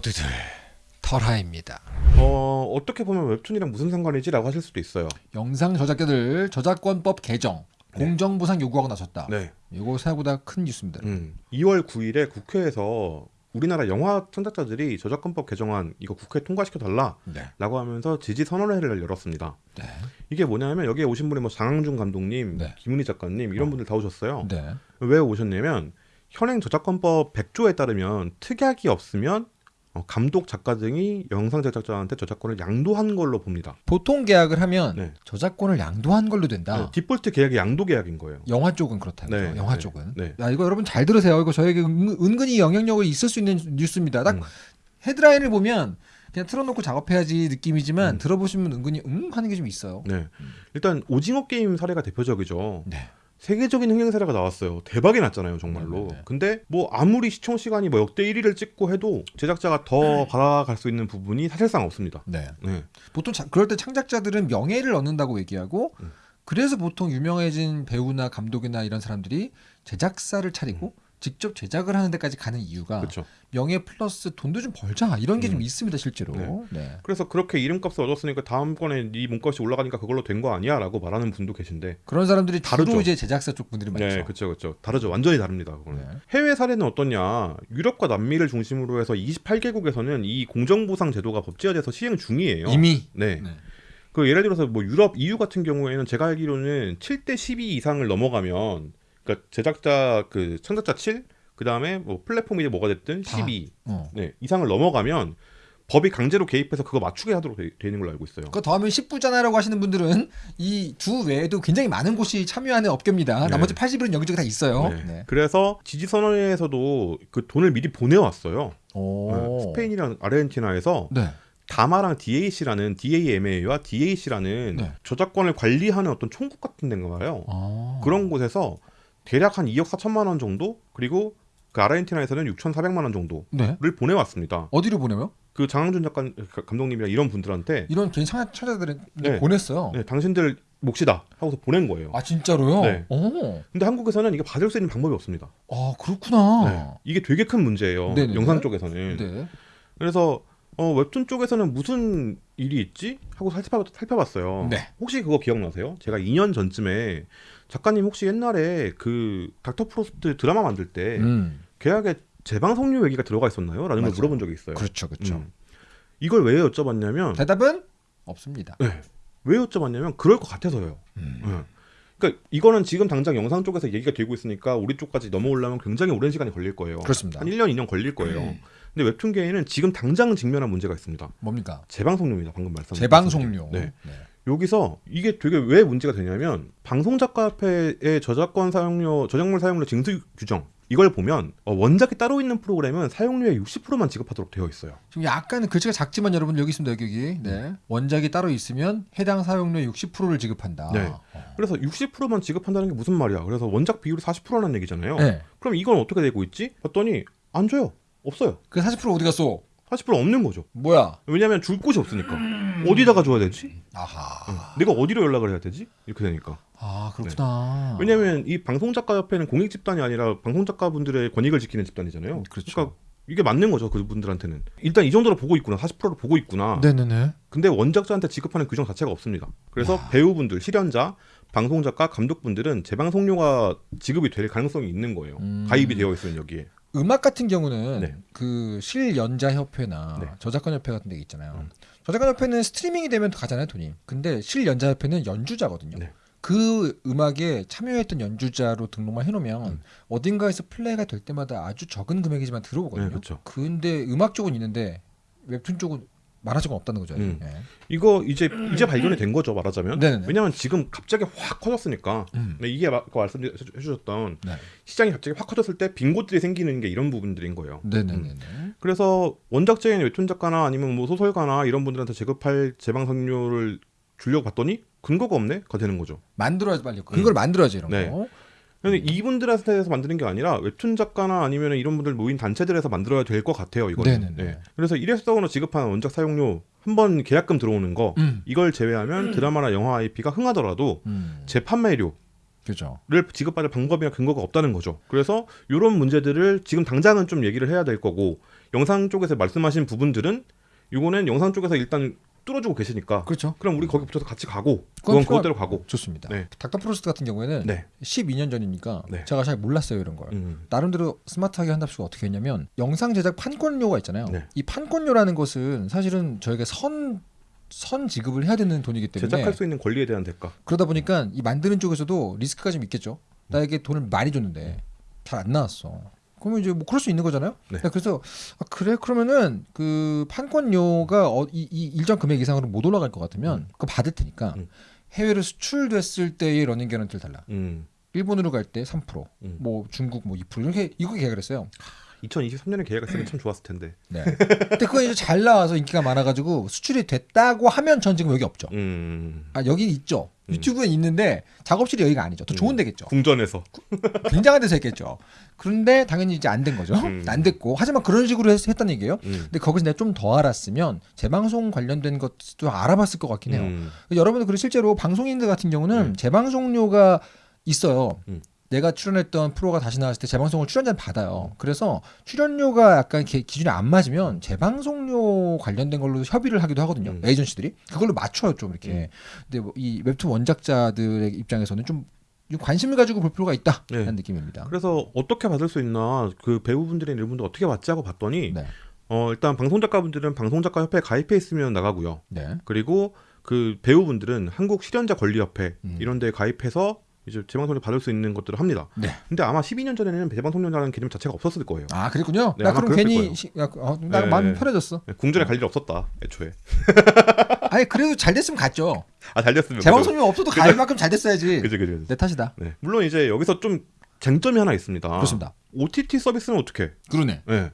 모두들 털하입니다. 어, 어떻게 보면 웹툰이랑 무슨 상관이지 라고 하실 수도 있어요. 영상 저작자들 저작권법 개정 네. 공정보상 요구하고 나섰다. 네. 이거 생각보다 큰 뉴스입니다. 음. 2월 9일에 국회에서 우리나라 영화 창작자들이 저작권법 개정안 이거 국회 통과시켜 달라라고 네. 하면서 지지 선언회를 열었습니다. 네. 이게 뭐냐면 여기에 오신 분이 뭐 장항준 감독님, 네. 김은희 작가님 이런 어. 분들 다 오셨어요. 네. 왜 오셨냐면 현행 저작권법 100조에 따르면 특약이 없으면 어, 감독 작가 등이 영상 제작자한테 저작권을 양도한 걸로 봅니다. 보통 계약을 하면 네. 저작권을 양도한 걸로 된다. 네, 디폴트 계약이 양도 계약인 거예요. 영화 쪽은 그렇다고요. 네, 영화 네, 쪽은. 네. 야, 이거 여러분 잘 들으세요. 이거 저에게 은, 은근히 영향력이 있을 수 있는 뉴스입니다. 딱 음. 헤드라인을 보면 그냥 틀어놓고 작업해야지 느낌이지만 음. 들어보시면 은근히 음 하는 게 좀 있어요. 네. 일단 오징어 게임 사례가 대표적이죠. 네. 세계적인 흥행 사례가 나왔어요. 대박이 났잖아요, 정말로. 네, 네, 네. 근데 뭐 아무리 시청 시간이 뭐 역대 1위를 찍고 해도 제작자가 더 받아갈 수 있는 부분이 사실상 없습니다. 네. 네. 보통 자- 그럴 때 창작자들은 명예를 얻는다고 얘기하고 음. 그래서 보통 유명해진 배우나 감독이나 이런 사람들이 제작사를 차리고 직접 제작을 하는 데까지 가는 이유가 음. 그렇죠. 명예 플러스 돈도 좀 벌자 이런 게좀 음. 있습니다 실제로. 네. 네. 그래서 그렇게 이름값을 얻었으니까 다음번에 네 몸값이 올라가니까 그걸로 된 거 아니야라고 말하는 분도 계신데 그런 사람들이 다르죠. 이제 제작사 쪽 분들이 많죠. 네, 그렇죠, 그렇죠. 다르죠. 완전히 다릅니다. 그거는. 네. 해외 사례는 어떠냐? 유럽과 남미를 중심으로 해서 28개국에서는 이 공정보상 제도가 법제화돼서 시행 중이에요. 이미 네. 네. 그 예를 들어서 뭐 유럽 EU 같은 경우에는 제가 알기로는 7대 12 이상을 넘어가면 그러니까 제작자 그 창작자 7 그 다음에 뭐 플랫폼이 뭐가 됐든 다. 12 어. 네, 이상을 넘어가면 법이 강제로 개입해서 그거 맞추게 하도록 되, 돼 있는 걸로 알고 있어요. 그 더하면 10부잖아라고 하시는 분들은 이두 외에도 굉장히 많은 곳이 참여하는 업계입니다. 네. 나머지 80은 여기저기 다 있어요. 네. 네. 그래서 지지 선언회에서도 그 돈을 미리 보내왔어요. 오. 네, 스페인이랑 아르헨티나에서 네. 다마랑 DAC라는 DAMA와 DAC라는 네. 저작권을 관리하는 어떤 총국 같은 데인가 봐요. 아. 그런 곳에서 대략 한 2억 4천만 원 정도 그리고 그 아르헨티나에서는 6,400만 원 정도를 네. 보내왔습니다. 어디로 보내요? 그 장항준 작가 감독님이랑 이런 분들한테 이런 개인 창작자들은 네. 보냈어요. 네, 당신들 몫이다 하고서 보낸 거예요. 아 진짜로요? 네. 오. 근데 한국에서는 이게 받을 수 있는 방법이 없습니다. 아 그렇구나. 네. 이게 되게 큰 문제예요. 네네네. 영상 쪽에서는. 네. 그래서 어, 웹툰 쪽에서는 무슨 일이 있지? 하고 살펴, 살펴봤어요. 네. 혹시 그거 기억나세요? 제가 2년 전쯤에 작가님 혹시 옛날에 그 닥터 프로스트 드라마 만들 때 음. 계약에 재방송료 얘기가 들어가 있었나요? 라는 걸 맞아요. 물어본 적이 있어요. 그렇죠, 그렇죠. 음. 이걸 왜 여쭤봤냐면 대답은 없습니다. 네. 왜 여쭤봤냐면 그럴 것 같아서요. 음. 네. 그러니까 이거는 지금 당장 영상 쪽에서 얘기가 되고 있으니까 우리 쪽까지 넘어오려면 굉장히 오랜 시간이 걸릴 거예요. 그렇습니다. 한 1년, 2년 걸릴 거예요. 음. 근데 웹툰계에는 지금 당장 직면한 문제가 있습니다. 뭡니까? 재방송료입니다. 방금 말씀. 재방송료. 네. 여기서 이게 되게 왜 문제가 되냐면 방송 작가협회의 저작권 사용료, 저작물 사용료 징수 규정 이걸 보면 어, 원작이 따로 있는 프로그램은 사용료의 60%만 지급하도록 되어 있어요. 지금 약간 글씨가 작지만 여러분 여기 있습니다. 여기. 네. 원작이 따로 있으면 해당 사용료의 60%를 지급한다. 네. 어. 그래서 60%만 지급한다는 게 무슨 말이야? 그래서 원작 비율이 40%라는 얘기잖아요. 네. 그럼 이건 어떻게 되고 있지? 봤더니 안 줘요. 없어요. 그 40% 어디 갔어? 40% 없는 거죠. 뭐야? 왜냐하면 줄 곳이 없으니까. 어디다가 줘야 되지? 아하. 응. 내가 어디로 연락을 해야 되지? 이렇게 되니까. 아 그렇구나. 왜냐하면 이 방송 작가 협회는 공익 집단이 아니라 방송 작가분들의 권익을 지키는 집단이잖아요. 그렇죠. 그러니까 이게 맞는 거죠 그분들한테는. 일단 이 정도로 보고 있구나. 40%를 보고 있구나. 네네네. 근데 원작자한테 지급하는 규정 자체가 없습니다. 그래서 야. 배우분들, 실현자, 방송 작가, 감독분들은 재방송료가 지급이 될 가능성이 있는 거예요. 음. 가입이 되어 있으면 여기에. 음악 같은 경우는 네. 그 실연자 협회나 네. 저작권 협회 같은 데 있잖아요. 음. 저작권 협회는 스트리밍이 되면 가잖아요 돈이. 근데 실연자 협회는 연주자거든요. 네. 그 음악에 참여했던 연주자로 등록만 해놓으면 음. 어딘가에서 플레이가 될 때마다 아주 적은 금액이지만 들어오거든요. 네, 그렇죠. 근데 음악 쪽은 있는데 웹툰 쪽은 말할 적은 없다는 거죠. 음. 네. 이거 이제 이제 발견이 된 거죠 말하자면. 네네네. 왜냐하면 지금 갑자기 확 커졌으니까. 음. 네, 이게 아까 말씀해 주셨던 네. 시장이 갑자기 확 커졌을 때 빈 곳들이 생기는 게 이런 부분들인 거예요. 네네네네. 그래서 원작자인 웹툰 작가나 아니면 뭐 소설가나 이런 분들한테 지급할 재방송료를 주려고 봤더니 근거가 없네가 되는 거죠. 만들어야지 빨리. 그걸 만들어야지 이런 네. 거. 근데 이분들한테서 만드는 게 아니라 웹툰 작가나 아니면 이런 분들 모인 단체들에서 만들어야 될 것 같아요. 이거는. 네네네. 네. 그래서 일회성으로 지급하는 원작 사용료 한 번 계약금 들어오는 거 음. 이걸 제외하면 드라마나 영화 IP가 흥하더라도 음. 재판매료 그죠. 지급받을 방법이나 근거가 없다는 거죠. 그래서 이런 문제들을 지금 당장은 좀 얘기를 해야 될 거고 영상 쪽에서 말씀하신 부분들은 이거는 영상 쪽에서 일단 뚫어주고 계시니까 그렇죠. 그럼 우리 거기 붙어서 같이 가고 그건 그건 그것대로 가고 좋습니다. 네. 닥터 프로스트 같은 경우에는 네. 12년 전이니까 네. 제가 잘 몰랐어요 이런 걸. 음. 나름대로 스마트하게 한답시고 어떻게 했냐면 영상 제작 판권료가 있잖아요. 네. 이 판권료라는 것은 사실은 저희가 선, 선 지급을 해야 되는 돈이기 때문에 제작할 수 있는 권리에 대한 대가 그러다 보니까 이 만드는 쪽에서도 리스크가 좀 있겠죠. 나에게 돈을 많이 줬는데 잘 안 나왔어. 그러면 이제 뭐 그럴 수 있는 거잖아요. 네. 그래서 아, 그래 그러면은 그 판권료가 어, 이, 이 일정 금액 이상으로 못 올라갈 것 같으면 그거 받을 테니까 음. 해외로 수출됐을 때의 running 개런티를 달라. 음. 일본으로 갈 때 3%, 음. 뭐 중국 뭐 2% 이렇게 이거 계약을 했어요. 2023년에 계획을 쓰면 참 좋았을 텐데 네. 근데 그거 이제 잘 나와서 인기가 많아가지고 수출이 됐다고 하면 전 지금 여기 없죠. 음. 아 여기 있죠. 음. 유튜브엔 있는데 작업실이 여기가 아니죠. 더 좋은 음. 데겠죠. 궁전에서 굉장한 데서 했겠죠. 그런데 당연히 이제 안 된 거죠. 음. 안 됐고 하지만 그런 식으로 했, 했다는 얘기예요. 음. 근데 거기서 내가 좀 더 알았으면 재방송 관련된 것도 알아봤을 것 같긴 해요. 음. 여러분들 그리고 실제로 방송인들 같은 경우는 음. 재방송료가 있어요. 음. 내가 출연했던 프로가 다시 나왔을 때 재방송을 출연자는 받아요. 그래서 출연료가 약간 기- 기준이 안 맞으면 재방송료 관련된 걸로 협의를 하기도 하거든요. 음. 에이전시들이 그걸로 맞춰요 좀 이렇게. 음. 근데 뭐 이 웹툰 원작자들의 입장에서는 좀 관심을 가지고 볼 필요가 있다 라는 네. 느낌입니다. 그래서 어떻게 받을 수 있나 그 배우분들의 일분도 어떻게 받지 하고 봤더니 네. 어 일단 방송 작가분들은 방송 작가 협회에 가입해 있으면 나가고요. 네. 그리고 그 배우분들은 한국 실현자 권리협회 음. 이런 데에 가입해서 이제 재방송을 받을 수 있는 것들을 합니다. 네. 근데 아마 12년 전에는 재방송료라는 개념 자체가 없었을 거예요. 아 그랬군요. 네, 나 그럼 괜히. 시, 야, 어, 나 네. 마음이 편해졌어. 궁전에 갈 일이 없었다 애초에. 아니 그래도 잘 됐으면 갔죠. 아잘 됐으면. 재방송료 없어도 갈 만큼 잘 됐어야지. 그죠 그죠. 그죠. 내 탓이다. 네. 물론 이제 여기서 좀 쟁점이 하나 있습니다. 그렇습니다. OTT 서비스는 어떻게? 그러네. 네.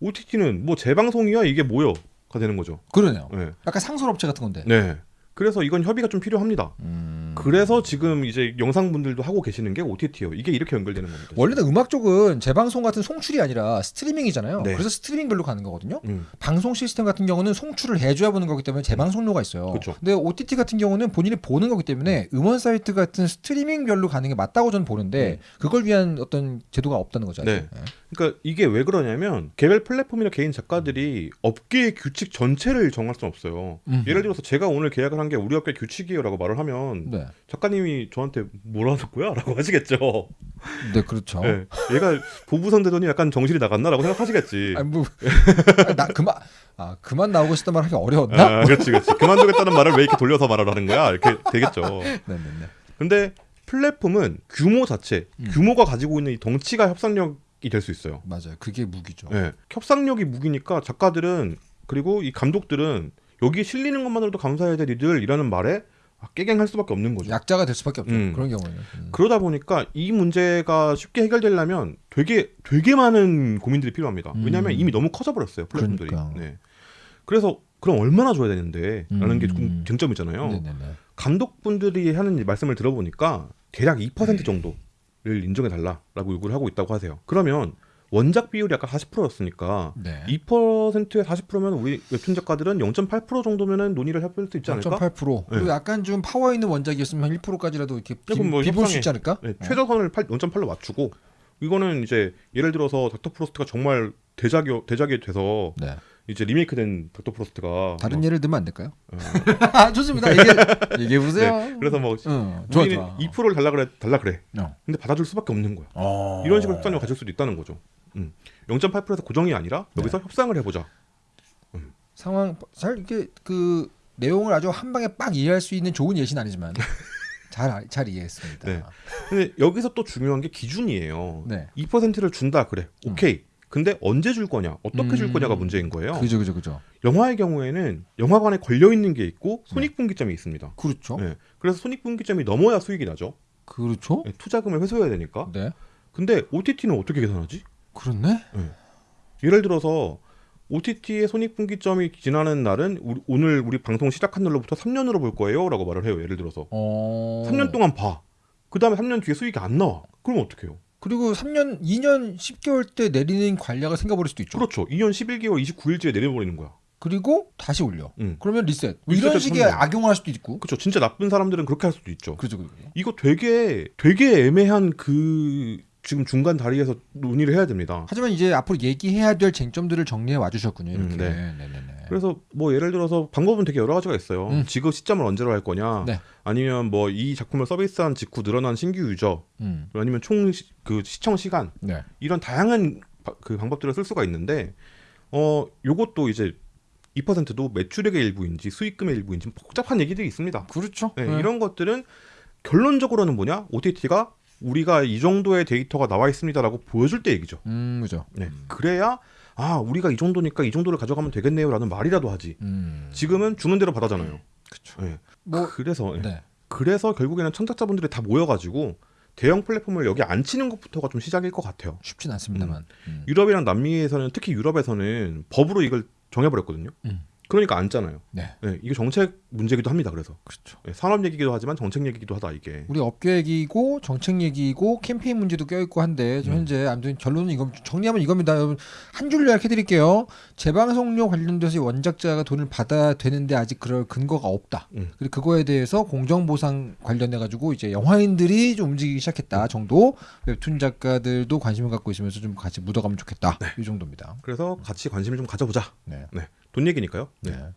OTT는 뭐 재방송이야 이게 뭐요가 되는 거죠. 그러네요. 네. 약간 상설업체 같은 건데. 네. 그래서 이건 협의가 좀 필요합니다. 음. 그래서 지금 이제 영상분들도 하고 계시는 게 OTT예요. 이게 이렇게 연결되는 겁니다. 원래는 음악 쪽은 재방송 같은 송출이 아니라 스트리밍이잖아요. 네. 그래서 스트리밍별로 가는 거거든요. 음. 방송 시스템 같은 경우는 송출을 해줘야 보는 거기 때문에 재방송료가 있어요. 그쵸. 근데 OTT 같은 경우는 본인이 보는 거기 때문에 음원 사이트 같은 스트리밍별로 가는 게 맞다고 저는 보는데 그걸 위한 어떤 제도가 없다는 거죠. 아직. 네. 그러니까 이게 왜 그러냐면 개별 플랫폼이나 개인 작가들이 업계의 규칙 전체를 정할 수는 없어요. 음. 예를 들어서 제가 오늘 계약을 한 게 우리 업계 규칙이에요라고 말을 하면 네. 작가님이 저한테 뭐라는 거야라고 하시겠죠. 네, 그렇죠. 네. 얘가 보부상 되더니 약간 정신이 나갔나라고 생각하시겠지. 아니 뭐, 나 그만 아 그만 나오고 싶단 말 하기 어려웠나? 아, 그렇지, 그렇지. 그만두겠다는 말을 왜 이렇게 돌려서 말을 하는 거야? 이렇게 되겠죠. 네네네. 근데 플랫폼은 규모 자체, 음. 규모가 가지고 있는 이 덩치가 협상력이 될 수 있어요. 맞아요. 그게 무기죠. 예. 협상력이 무기니까 작가들은 그리고 이 감독들은 여기 실리는 것만으로도 감사해야 될 이들이라는 말에 아, 깨갱할 수밖에 없는 거죠. 약자가 될 수밖에 없죠. 음. 그런 경우에는. 음. 그러다 보니까 이 문제가 쉽게 해결되려면 되게 되게 많은 고민들이 필요합니다. 왜냐하면 음. 이미 너무 커져 버렸어요 플랫폼들이. 그러니까요. 네. 그래서 그럼 얼마나 줘야 되는데라는 게 음. 쟁점이잖아요. 네네네. 감독분들이 하는 말씀을 들어보니까 대략 2% 정도를 인정해 달라라고 요구를 하고 있다고 하세요. 그러면 원작 비율이 아까 40%였으니까 네. 2%에 40%면 우리 웹툰 작가들은 0.8% 정도면은 논의를 해볼 수 있지 않을까? 0.8% 그리고 약간 좀 파워 있는 원작이었으면 한 1%까지라도 이렇게 비, 그럼 뭐 비볼 수 있지 않을까? 네, 어. 최저선을 8, 0.8로 맞추고 이거는 이제 예를 들어서 닥터 프로스트가 정말 대작이 대작이 돼서 네. 이제 리메이크된 닥터 프로스트가 다른 뭐, 예를 들면 안 될까요? 어, 아, 좋습니다. 얘기해, 얘기해 보세요. 네, 그래서 뭐 응, 좋아 좋아. 2%를 달라 그래 달라 그래. 어. 근데 받아줄 수밖에 없는 거야. 어. 이런 식으로 협상을 가질 수도 있다는 거죠. 음. 0.8%에서 고정이 아니라 여기서 네. 협상을 해보자. 상황 잘 이게 그 내용을 아주 한 방에 빡 이해할 수 있는 좋은 예시는 아니지만 잘 잘 이해했습니다. 네. 근데 여기서 또 중요한 게 기준이에요. 네. 2%를 준다 그래. 오케이. 근데 언제 줄 거냐, 어떻게 줄 음. 거냐가 문제인 거예요. 그죠 그죠 그죠. 영화의 경우에는 영화관에 걸려 있는 게 있고 손익분기점이 있습니다. 그렇죠. 네. 그래서 손익분기점이 넘어야 수익이 나죠. 그렇죠. 네, 투자금을 회수해야 되니까. 네. 근데 OTT는 어떻게 계산하지? 그렇네. 예를 들어서 OTT의 손익분기점이 지나는 날은 우리- 오늘 우리 방송 시작한 날로부터 3년으로 볼 거예요라고 말을 해요. 예를 들어서 어. 3년 동안 봐. 그 다음에 3년 뒤에 수익이 안 나와. 그럼 어떡해요? 그리고 3년 2년 10개월 때 내리는 관략을 생각해볼 수도 있죠. 그렇죠. 2년 11개월 29일째에 내려버리는 거야. 그리고 다시 올려. 음. 그러면 리셋. 뭐 이런 식의 선물. 악용을 할 수도 있고. 그렇죠. 진짜 나쁜 사람들은 그렇게 할 수도 있죠. 그죠, 그죠. 이거 되게 되게 애매한 그 지금 중간 다리에서 논의를 해야 됩니다. 하지만 이제 앞으로 얘기해야 될 쟁점들을 정리해 와주셨군요. 이렇게. 음, 네. 네네네. 그래서 뭐 예를 들어서 방법은 되게 여러 가지가 있어요. 음. 지급 시점을 언제로 할 거냐, 네. 아니면 뭐 이 작품을 서비스한 직후 늘어난 신규 유저, 음. 아니면 총 그 시청 시간 네. 이런 다양한 바- 그 방법들을 쓸 수가 있는데 어 요것도 이제 2%도 매출액의 일부인지 수익금의 일부인지 복잡한 얘기들이 있습니다. 그렇죠. 네, 네. 이런 것들은 결론적으로는 뭐냐? OTT가 우리가 이 정도의 데이터가 나와 있습니다라고 보여줄 때 얘기죠. 음, 그죠. 네. 그래야 아 우리가 이 정도니까 이 정도를 가져가면 되겠네요라는 말이라도 하지. 음. 지금은 주는 대로 받아잖아요. 그쵸. 네. 뭐 그래서 네. 네. 그래서 결국에는 창작자분들이 다 모여가지고 대형 플랫폼을 여기 안 치는 것부터가 좀 시작일 것 같아요. 쉽진 않습니다만. 음. 유럽이랑 남미에서는 특히 유럽에서는 법으로 이걸 정해버렸거든요. 음. 그러니까 앉잖아요. 네. 네, 이게 정책 문제기도 합니다. 그래서 그렇죠. 네, 산업 얘기기도 하지만 정책 얘기기도 하다 이게. 우리 업계 얘기고 정책 얘기고 캠페인 문제도 껴있고 한데 음. 현재 아무튼 결론은 이거 정리하면 이겁니다. 여러분 한줄 요약해드릴게요. 재방송료 관련돼서 원작자가 돈을 받아야 되는데 아직 그럴 근거가 없다. 음. 그리고 그거에 대해서 공정보상 관련해 가지고 이제 영화인들이 좀 움직이기 시작했다 정도. 웹툰 작가들도 관심을 갖고 있으면서 좀 같이 묻어가면 좋겠다. 이 정도입니다. 그래서 같이 관심을 좀 가져보자. 네. 돈 얘기니까요. 네. 네.